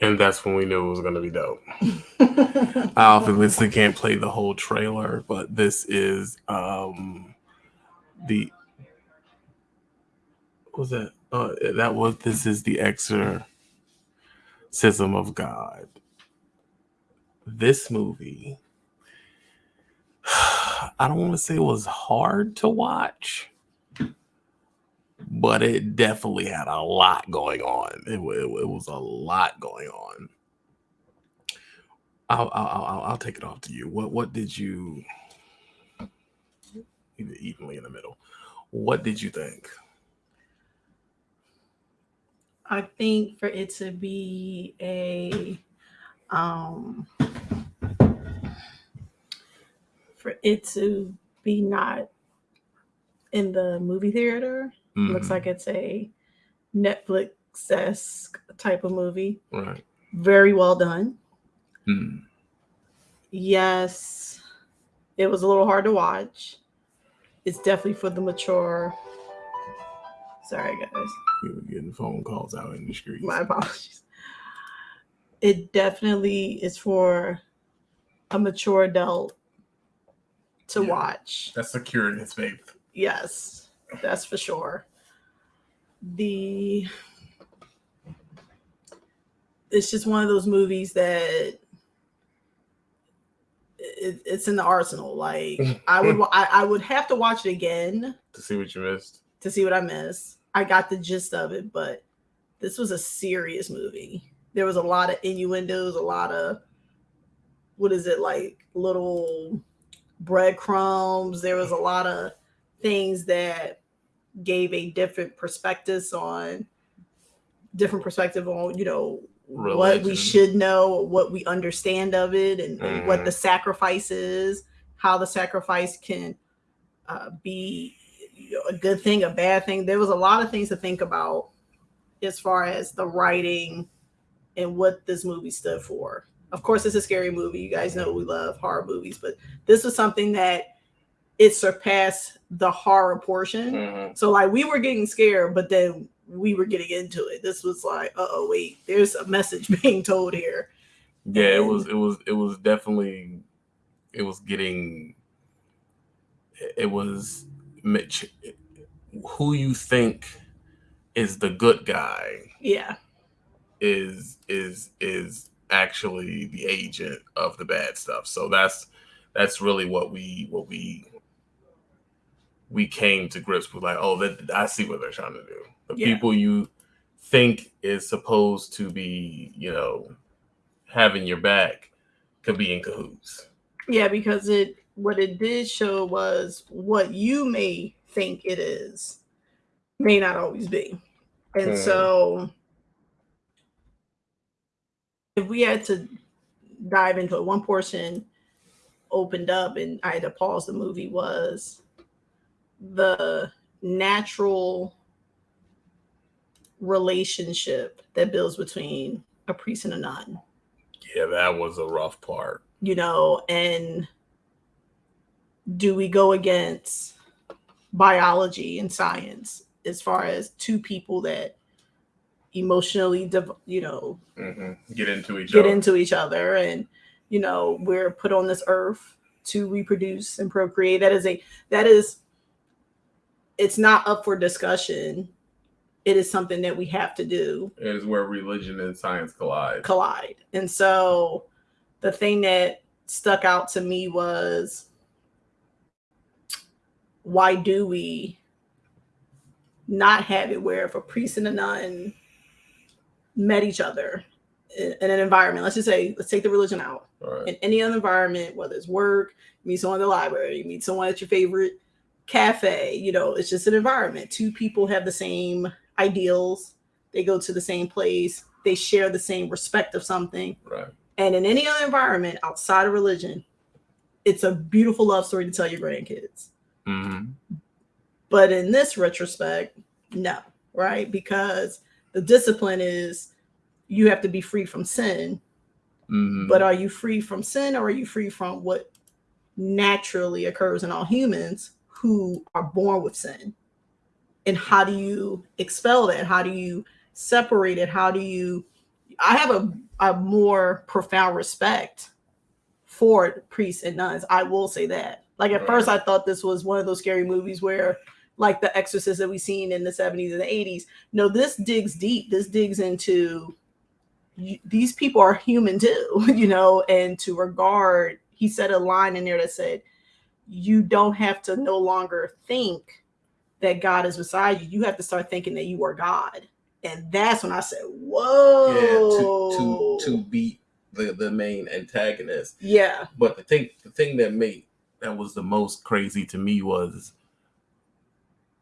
And that's when we knew it was going to be dope. I obviously can't play the whole trailer, but this is um the what was that? Uh, that was this is the exorcism of God. This movie, I don't want to say it was hard to watch but it definitely had a lot going on. It, it, it was a lot going on. I'll, I'll, I'll, I'll take it off to you. What what did you evenly in the middle? What did you think? I think for it to be a um for it to be not in the movie theater Mm-hmm. Looks like it's a Netflix esque type of movie. Right. Very well done. Mm. Yes, it was a little hard to watch. It's definitely for the mature. Sorry, guys. We were getting phone calls out in the street. My apologies. It definitely is for a mature adult to yeah, watch. That's secure in its faith. Yes that's for sure. The it's just one of those movies that it, it's in the arsenal. Like I would, I, I, would have to watch it again to see what you missed. To see what I missed. I got the gist of it, but this was a serious movie. There was a lot of innuendos, a lot of what is it like little breadcrumbs. There was a lot of things that gave a different perspectives on different perspective on you know Religion. what we should know what we understand of it and, mm. and what the mm-hmm. sacrifice is how the sacrifice can uh, be you know, a good thing a bad thing there was a lot of things to think about as far as the writing and what this movie stood for of course it's a scary movie you guys know we love horror movies but this was something that it surpassed the horror portion. Mm-hmm. So like we were getting scared, but then we were getting into it. This was like, oh wait, there's a message being told here. Yeah, and, it was it was it was definitely it was getting it was Mitch who you think is the good guy. Yeah. Is is is actually the agent of the bad stuff. So that's that's really what we what we we came to grips with like, oh, that I see what they're trying to do. The yeah. people you think is supposed to be, you know, having your back could be in cahoots. Yeah, because it what it did show was what you may think it is may not always be. And mm. so if we had to dive into it, one portion opened up and I had to pause the movie was the natural relationship that builds between a priest and a nun. Yeah, that was a rough part. You know, and do we go against biology and science as far as two people that emotionally, you know, mm-hmm. get into each get other. into each other, and you know, we're put on this earth to reproduce and procreate. That is a that is it's not up for discussion. It is something that we have to do. It is where religion and science collide. Collide. And so the thing that stuck out to me was why do we not have it where if a priest and a nun met each other in, in an environment, let's just say, let's take the religion out. Right. In any other environment, whether it's work, meet someone in the library, you meet someone at your favorite cafe you know it's just an environment. Two people have the same ideals. They go to the same place. They share the same respect of something. Right. And in any other environment outside of religion it's a beautiful love story to tell your grandkids. Mm-hmm. but in this retrospect no right? Because the discipline is you have to be free from sin. Mm-hmm. but are you free from sin or are you free from what naturally occurs in all humans who are born with sin. and how do you expel that? How do you separate it? How do you i have a, a more profound respect for priests and nuns. I will say that. Like at Right. first i thought this was one of those scary movies where like the exorcist that we've seen in the 70s and the 80s no this digs deep. This digs into these people are human too you know and to regard he said a line in there that said you don't have to no longer think that God is beside you. You have to start thinking that you are God. And that's when I said, Whoa. Yeah, to to to beat the the main antagonist. yeah. But the thing the thing that made that was the most crazy to me was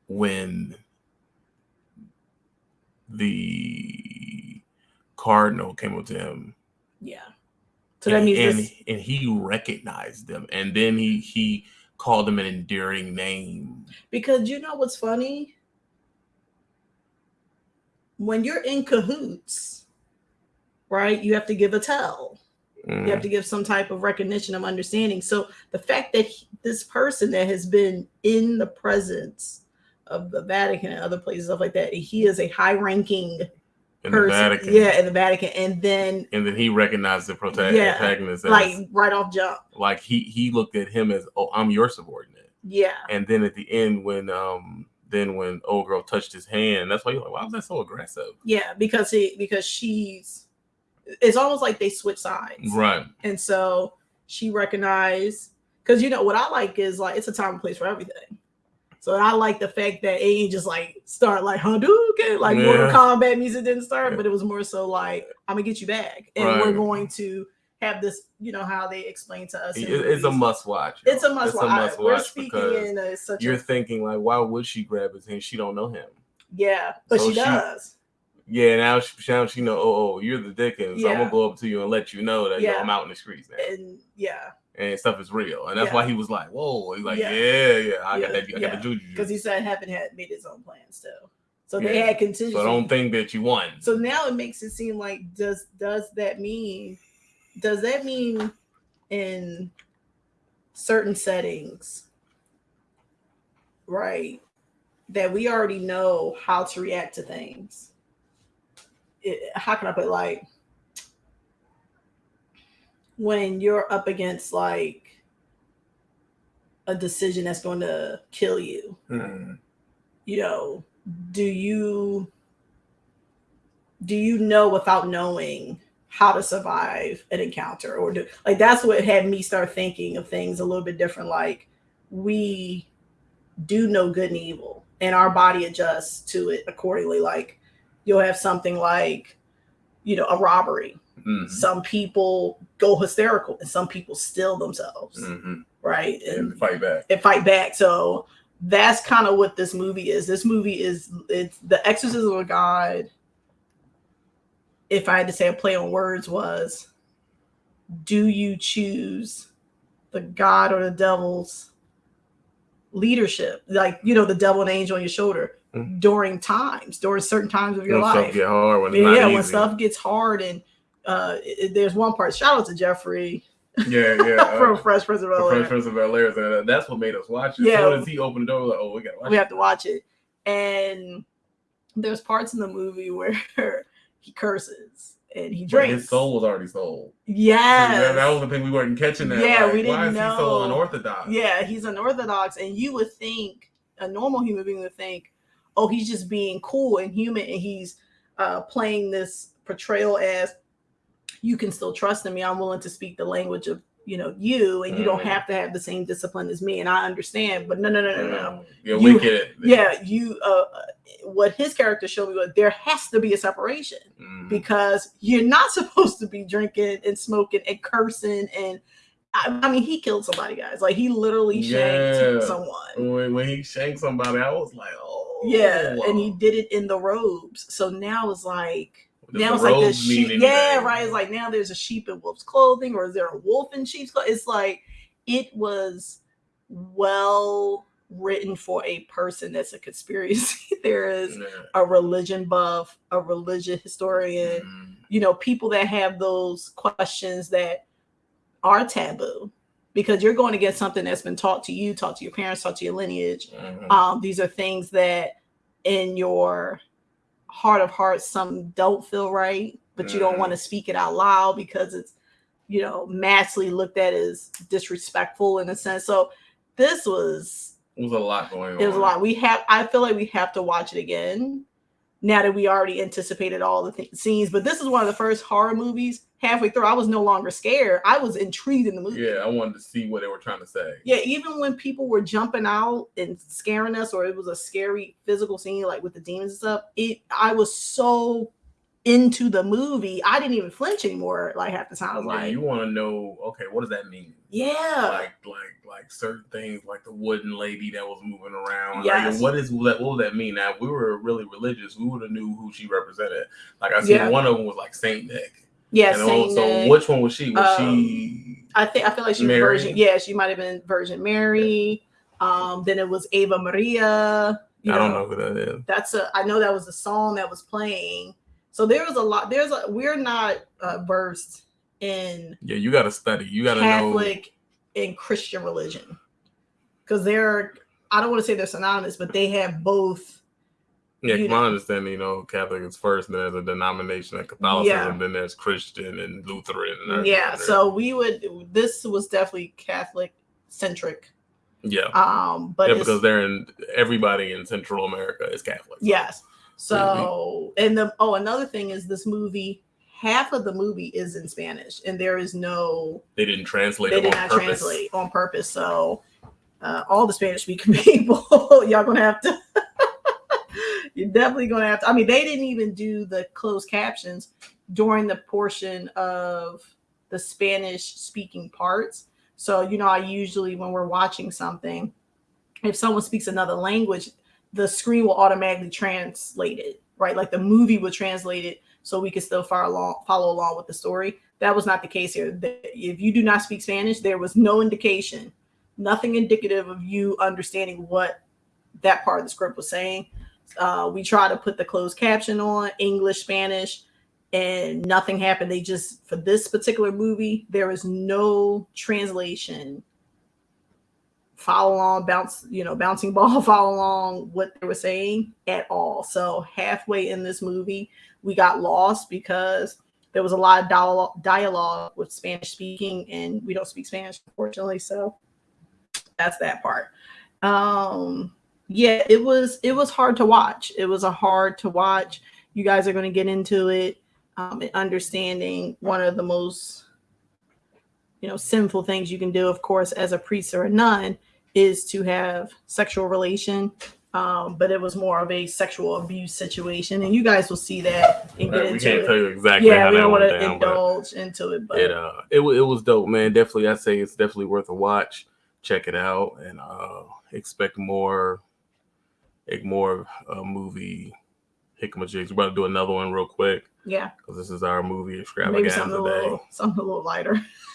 when the cardinal came up to him Yeah. So that and, means and, this, and he recognized them. And then he he called them an endearing name. Because you know what's funny? When you're in cahoots, right, you have to give a tell. Mm, you have to give some type of recognition of understanding. So the fact that he- this person that has been in the presence of the vatican and other places stuff like that he is a high ranking in person. The Vatican. Yeah in the vatican. And then and then he recognized the prota- Yeah, like like right off jump. like he he looked at him as oh I'm your subordinate. Yeah. And then at the end when um then when old girl touched his hand that's why you're like why was that so aggressive? Yeah because he because she's it's almost like they switch sides. Right. And so she recognized because you know what i like is like it's a time and place for everything so i like the fact that it ain't just like start like hadouken like mortal Yeah. kombat music didn't start Yeah. but it was more so like i'm gonna get you back. And Right. we're going to have this you know how they explain to us It- it's a must watch it's a must it's watch. a must we're watch speaking because in a, such you're a thinking like why would she grab his hand she don't know him? Yeah but So she she- does. Yeah now she, now she know oh, oh you're the Dickens. So I'm gonna go up to you and let you know that Yeah. I'm out in the streets now. And yeah and stuff is real. And that's Yeah. why he was like whoa he's like Yeah. yeah yeah, I Yeah, got that I got the juju because he said heaven had made his own plans too so they had contingency so don't think that you won. So now it makes it seem like does does that mean does that mean in certain settings, right, that we already know how to react to things? It, how can I put it, like when you're up against like a decision that's going to kill you? Mhm. you know do you do you know without knowing how to survive an encounter or do like that's what had me start thinking of things a little bit different like we do know good and evil and our body adjusts to it accordingly like you'll have something like you know a robbery Mhm. some people go hysterical and some people still themselves Mhm. right and fight back and fight back. So that's kind of what this movie is. This movie is it's the exorcism of God. If I had to say a play on words was do you choose the God or the devil's leadership? Like, you know, the devil and angel on your shoulder Mhm. during times, during certain times of your when stuff life. get hard when it's yeah, not easy. when stuff gets hard and uh it- there's one part. Shout out to Geoffrey yeah yeah from uh, Fresh Prince of Bel Air. Prince of Bel Air, so that's what made us watch it. Yeah. So as he opened the door, like, oh, we gotta watch we it. have to watch it. And there's parts in the movie where he curses and he But drinks. his soul was already sold. Yes. That, that was the thing we weren't catching. That. Yeah, like, we didn't is he so unorthodox? Yeah, he's unorthodox, and you would think a normal human being would think, oh, he's just being cool and human, and he's uh, playing this portrayal as you can still trust in me. I'm willing to speak the language of you know you, and you don't Mhm. have to have the same discipline as me, and I understand. But no, no, no, no, no. Yeah, You- we get it. Yeah, you. Uh, what his character showed me was there has to be a separation Mhm. because you're not supposed to be drinking and smoking and cursing and I, I mean he killed somebody guys like he literally shanked Yeah. someone when, when he shanked somebody, I was like, oh, yeah and he did it in the robes so now it's like now it's like the sheep yeah right it's like now there's a sheep in wolf's clothing or is there a wolf in sheep's clothing it's like it was well written for a person that's a conspiracy theorist Yeah. a religion buff a religion historian Mhm. you know, people that have those questions that are taboo because you're going to get something that's been taught to you, taught to your parents, taught to your lineage. Mhm. Um, these are things that in your heart of hearts some don't feel right, but you don't want to mm. speak it out loud because it's you know massively looked at as disrespectful in a sense. So this was It was a lot going on. it was a lot. We have I feel like we have to watch it again now that we already anticipated all the th- scenes. But this is one of the first horror movies. Halfway through, I was no longer scared. I was intrigued in the movie. Yeah, I wanted to see what they were trying to say. Yeah, even when people were jumping out and scaring us, or it was a scary physical scene, like with the demons and stuff, it I was so into the movie, I didn't even flinch anymore. Like half the time, I was Yeah, like, you want to know? Okay, what does that mean? "Yeah, Like, like, like certain things, like the wooden lady that was moving around. Yes. Like, what is that? What would that mean? Now, if we were really religious, we would have knew who she represented. Like, I see Yeah. one of them was like Saint Nick. yeah." Saint also, Nick. which one was she? Was Um, she? I think I feel like she Mary? was Virgin. Yeah, she might have been Virgin Mary. Um, then it was Ave Maria. you I don't know who that is. That's a. I know that was a song that was playing. So there was a lot. There's a. We're not uh, versed in Yeah, you got to study. You got to know. Catholic and Christian religion because they're. I don't want to say they're synonymous, but they have both. Yeah, you my understanding, you know, Catholic is first, and there's a denomination of Catholicism, then there's Christian and Lutheran. And Yeah, so we would. This was definitely Catholic centric. yeah, Um, but yeah, because they're in everybody in Central America is Catholic. Yes. So, and the oh, another thing is this movie. Half of the movie is in Spanish, and there is no. they didn't translate. They did on not purpose. translate on purpose. So, uh, all the Spanish speaking people, y'all gonna have to. you're definitely gonna have to. I mean, they didn't even do the closed captions during the portion of the Spanish speaking parts. So, you know, I usually when we're watching something, if someone speaks another language, the screen will automatically translate it, right? Like the movie would translate it so we could still follow along, follow along with the story. That was not the case here. If you do not speak Spanish, there was no indication, nothing indicative of you understanding what that part of the script was saying. Uh, we try to put the closed caption on English, Spanish, and nothing happened. They just, for this particular movie, there is no translation follow along, bounce, you know, bouncing ball, follow along what they were saying at all. So halfway in this movie, we got lost because there was a lot of dialogue, with Spanish speaking, and we don't speak Spanish, unfortunately. So that's that part. Um, yeah, it was it was hard to watch. It was a hard to watch. You guys are going to get into it um, and understanding one of the most you know sinful things you can do of course as a priest or a nun is to have sexual relation um, but it was more of a sexual abuse situation and you guys will see that and get Right, we into can't it tell you exactly yeah how we don't want to indulge into it but it uh, it it was dope, man. Definitely, I say it's definitely worth a watch. Check it out and uh, expect more, like more uh, movie Hikmajigs. We're about to do another one real quick yeah because this is our movie maybe extravaganza something a today. little something a little lighter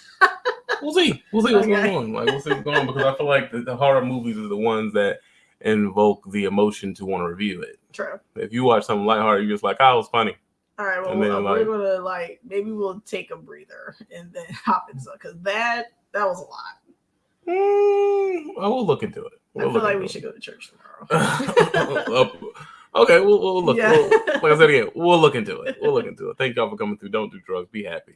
We'll see. We'll see what's Okay. going on. Like we'll see what's going on because I feel like the, the horror movies are the ones that invoke the emotion to want to review it. true If you watch something lighthearted, you're just like, "Oh, it was funny." all right well And then, we're, like- we're gonna like maybe we'll take a breather and then hop into it because that that was a lot Mm, I will look into it. i We'll feel like we it. should go to church tomorrow okay, we'll, we'll look. Yeah. We'll, like I said again, we'll look into it. We'll look into it. Thank y'all for coming through. Don't do drugs. Be happy.